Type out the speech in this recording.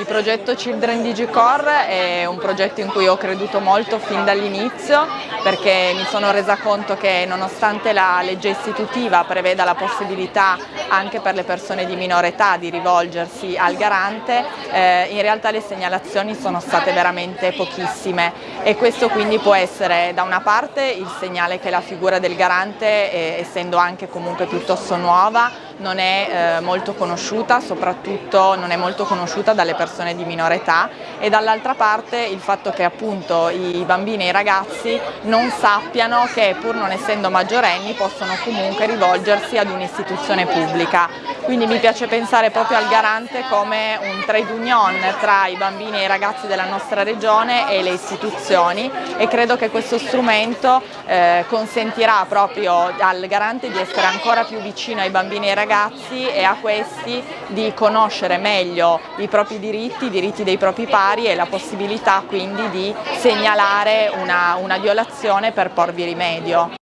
Il progetto Children Digicore è un progetto in cui ho creduto molto fin dall'inizio perché mi sono resa conto che nonostante la legge istitutiva preveda la possibilità anche per le persone di minore età di rivolgersi al garante, eh, in realtà le segnalazioni sono state veramente pochissime. E questo quindi può essere da una parte il segnale che la figura del garante, eh, essendo anche comunque piuttosto nuova, non è eh, molto conosciuta, soprattutto non è molto conosciuta dalle persone di minore età e dall'altra parte il fatto che appunto i bambini e i ragazzi non sappiano che pur non essendo maggiorenni possono comunque rivolgersi ad un'istituzione pubblica. Quindi mi piace pensare proprio al garante come un trade union tra i bambini e i ragazzi della nostra regione e le istituzioni e credo che questo strumento eh, consentirà proprio al garante di essere ancora più vicino ai bambini e ai ragazzi e a questi di conoscere meglio i propri diritti, i diritti dei propri pari e la possibilità quindi di segnalare una, una violazione per porvi rimedio.